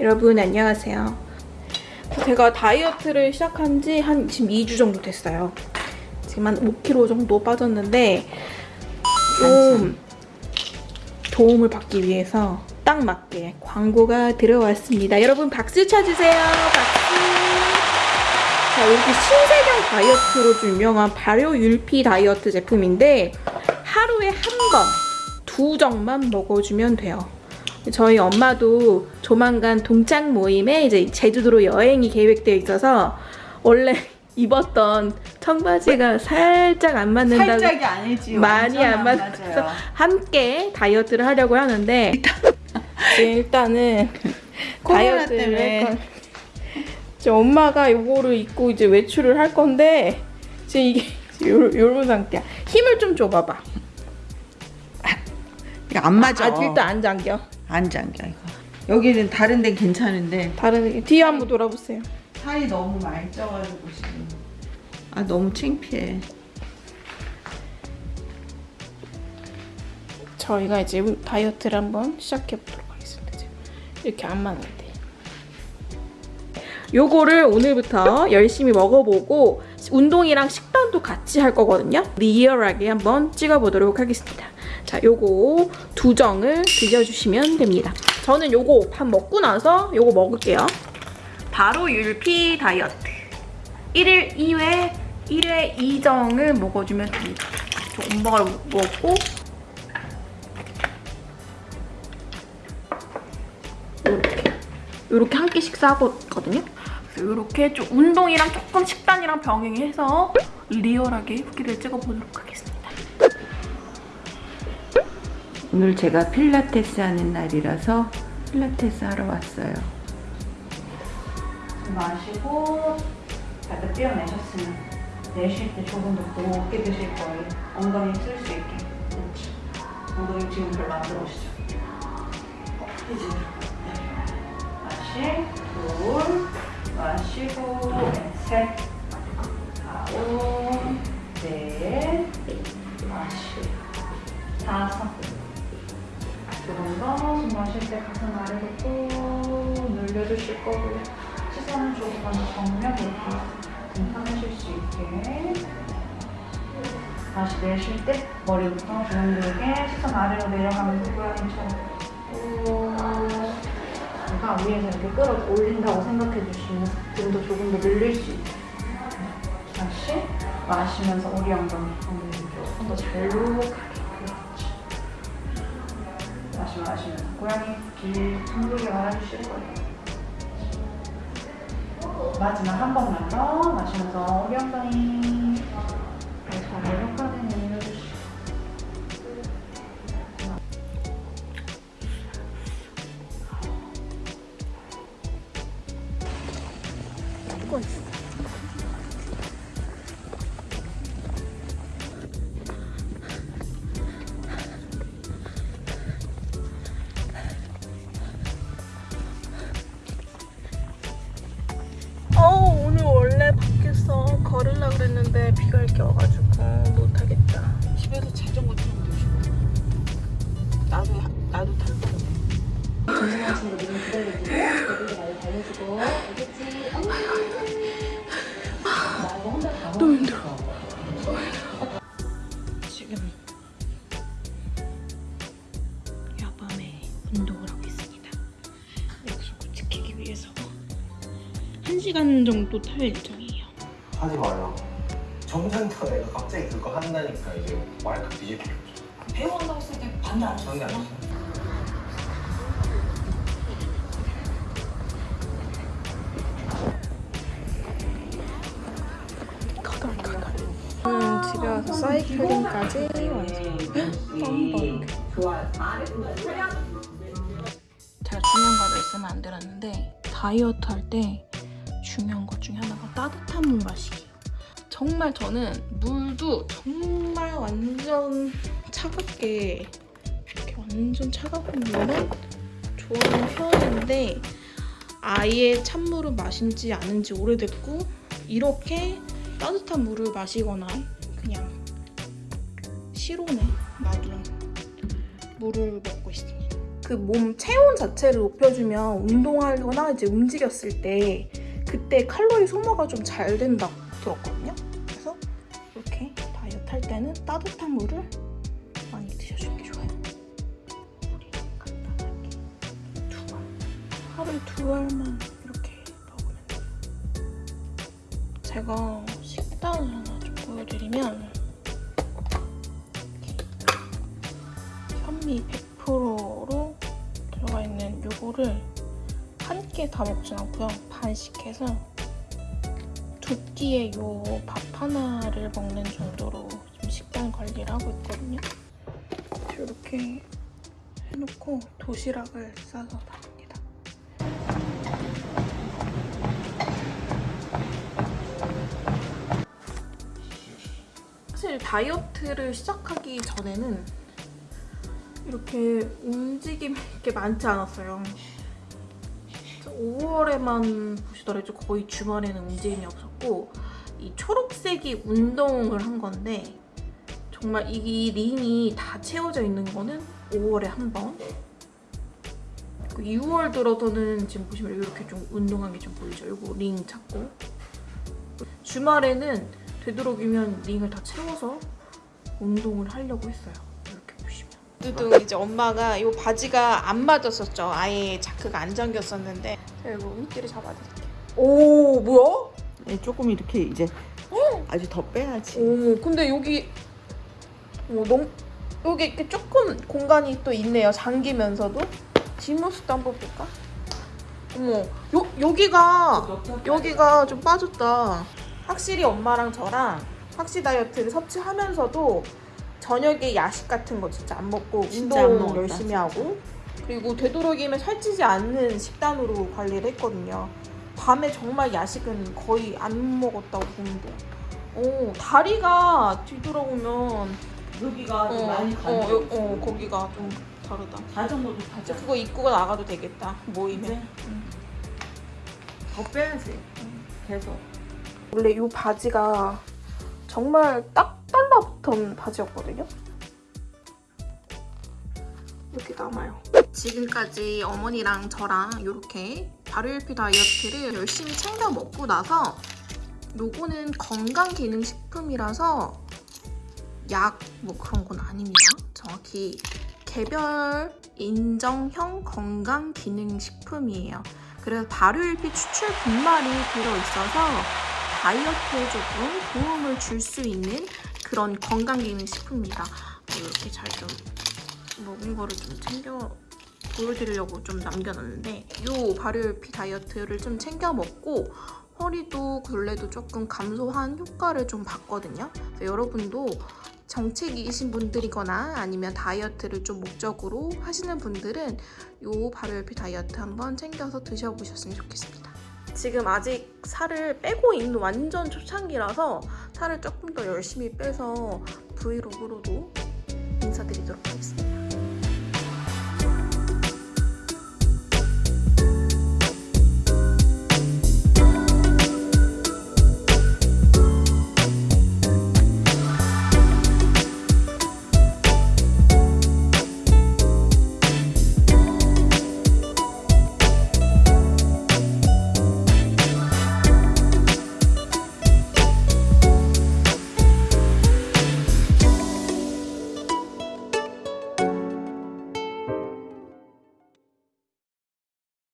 여러분 안녕하세요. 제가 다이어트를 시작한 지 한 지금 2주 정도 됐어요. 지금 한 5kg 정도 빠졌는데 좀 도움을 받기 위해서 딱 맞게 광고가 들어왔습니다. 여러분 박수 쳐주세요. 박수. 자 이렇게 신세경 다이어트로 좀 유명한 발효 율피 다이어트 제품인데 하루에 한 번 두 정만 먹어주면 돼요. 저희 엄마도 조만간 동창 모임에 이제 제주도로 여행이 계획되어 있어서 원래 입었던 청바지가 살짝 안 맞는다고 살짝이 아니지 많이 안 맞아서. 함께 다이어트를 하려고 하는데 일단은 다이어트를 때문에. 할 건- 엄마가 이거를 입고 이제 외출을 할 건데 지금 이게 요, 요런 상태야. 힘을 좀 줘봐봐. 안 맞아. 아, 일단 안 잠겨 안 잠겨 이거 여기는 다른 데는 괜찮은데 다른 뒤에 한번 돌아보세요 살이 너무 많이 쪄가지고 지금 아 너무 창피해 저희가 이제 다이어트를 한번 시작해 보도록 하겠습니다. 지금 이렇게 안 맞는데. 요거를 오늘부터 열심히 먹어보고 운동이랑 식단도 같이 할 거거든요. 리얼하게 한번 찍어보도록 하겠습니다. 자, 요거 두 정을 드셔주시면 됩니다. 저는 요거 밥 먹고 나서 요거 먹을게요. 바로 율피 다이어트. 1일 2회, 1회 2정을 먹어주면 됩니다. 저 엄마가 먹고 이렇게 한 끼 식사하거든요. 이렇게 좀 운동이랑 조금 식단이랑 병행해서 리얼하게 후기를 찍어보도록 하겠습니다. 오늘 제가 필라테스 하는 날이라서 필라테스 하러 왔어요 마시고 살짝 떼어내셨으면 내쉴 때 조금 더 높게 드실 거예요. 엉덩이 쓸 수 있게. 엉덩이 지금 별로 안 들어오시죠? 어. 마시, 둘, 마시고, 네, 셋, 아홉, 넷, 마시고, 다섯. 더숨 마실 때 가슴 아래로 꾹 늘려주실 거고요. 시선은 조금만 더 정면 이렇게 등산하실 수 있게. 다시 내쉴 때 머리부터 주름들게 시선 아래로 내려가면서 고양이처럼 꾹 내가 위에서 이렇게 끌어 올린다고 생각해 주시면 등도 조금 더 늘릴 수 있게. 다시 마시면서 우리 엉덩이 조금 더 잘록하게 다시 마시면서 고양이 길 둥글게 말아주실 거예요. 마지막 한 번만 더 마시면서 우리 엉덩이 잘록하게 내려주시고 걸으려고 그랬는데 비가 이렇게 와가지고 못하겠다. 집에서 자전거 타면 되고 나도 나도 탈 거야. 너무 힘들어. 지금 야밤에 운동을 하고 있습니다. 약속을 지키기 위해서 1시간 정도 탈 예정이에요. 하지 마요. 정상적으로 내가 갑자기 그거 한다니까 이제 말까 뒤집혀. 배워한다고 했을 때 반대 안 상대 안 하셨어요? 했어. 가다 가다. 저는 집에 와서 사이클링까지 완성. 뻔뻔. 제가 중요한 걸 말씀을 안 드렸는데 다이어트 할때 중요한 것 중에 하나가 따뜻한 물 마시기. 정말 저는 물도 정말 완전 차갑게 이렇게 완전 차가운 물만 좋아하는 편인데 아예 찬물을 마신 지 않은 지 오래됐고 이렇게 따뜻한 물을 마시거나 그냥 실온에 놔둔 물을 먹고 있습니다. 그 몸 체온 자체를 높여주면 운동하거나 이제 움직였을 때 그때 칼로리 소모가 좀 잘 된다고 들었거든요. 그래서 이렇게 다이어트 할 때는 따뜻한 물을 많이 드셔주는 게 좋아요. 간단하게 두 알. 하루에 두 알만 이렇게 먹으면 돼요. 제가 식단을 하나 좀 보여드리면 현미 100%로 들어가 있는 요거를 한 끼에 다 먹진 않고요. 반씩 해서 두 끼에 요 밥 하나를 먹는 정도로 좀 식단 관리를 하고 있거든요. 이렇게 해놓고 도시락을 싸서 나갑니다. 사실 다이어트를 시작하기 전에는 이렇게 움직임이 이렇게 많지 않았어요. 5월에만 보시더라도 거의 주말에는 움직임이 없었고 이 초록색이 운동을 한 건데 정말 이 링이 다 채워져 있는 거는 5월에 한 번. 6월 들어서는 지금 보시면 이렇게 좀 운동한 게 좀 보이죠? 이거 링 찾고 주말에는 되도록이면 링을 다 채워서 운동을 하려고 했어요. 두둥 이제 엄마가 이 바지가 안 맞았었죠. 아예 자크가 안 잠겼었는데 제가 이거 밑뒤를 잡아드릴게요. 오 뭐야? 네, 조금 이렇게 이제 아주 더 빼야지. 오 근데 여기 어, 너무 여기 이렇게 조금 공간이 또 있네요. 잠기면서도 뒷모습도 한번 볼까? 어머 요 여기가 여기가 좀 빠졌다. 확실히 엄마랑 저랑 확시 다이어트를 섭취하면서도 저녁에 야식 같은 거 진짜 안 먹고 진짜 안 운동 먹었다, 열심히. 하고 그리고 되도록이면 살찌지 않는 식단으로 관리를 했거든요. 밤에 정말 야식은 거의 안 먹었다고 보면 돼요. 오 다리가 뒤돌아보면 여기가 어, 어, 어, 어, 거기가 좀 다르다. 자전거도 타자. 그거 입고 나가도 되겠다. 모이면. 이제 더 빼야지. 계속. 원래 이 바지가 정말 딱 달라붙은 바지였거든요. 이렇게 남아요. 지금까지 어머니랑 저랑 이렇게 발효일피 다이어트를 열심히 챙겨 먹고 나서 요거는 건강기능식품이라서 약 뭐 그런 건 아닙니다. 정확히 개별 인정형 건강기능식품이에요. 그래서 발효일피 추출 분말이 들어있어서 다이어트에 조금 도움을 줄 수 있는 그런 건강기능식품입니다. 이렇게 잘 좀 먹은 거를 좀 챙겨 보여드리려고 좀 남겨놨는데 이 발효일피 다이어트를 좀 챙겨 먹고 허리도 굴레도 조금 감소한 효과를 좀 봤거든요. 여러분도 정체기이신 분들이거나 아니면 다이어트를 좀 목적으로 하시는 분들은 이 발효일피 다이어트 한번 챙겨서 드셔보셨으면 좋겠습니다. 지금 아직 살을 빼고 있는 완전 초창기라서 살을 조금 더 열심히 빼서 브이로그로도 인사드리도록 하겠습니다.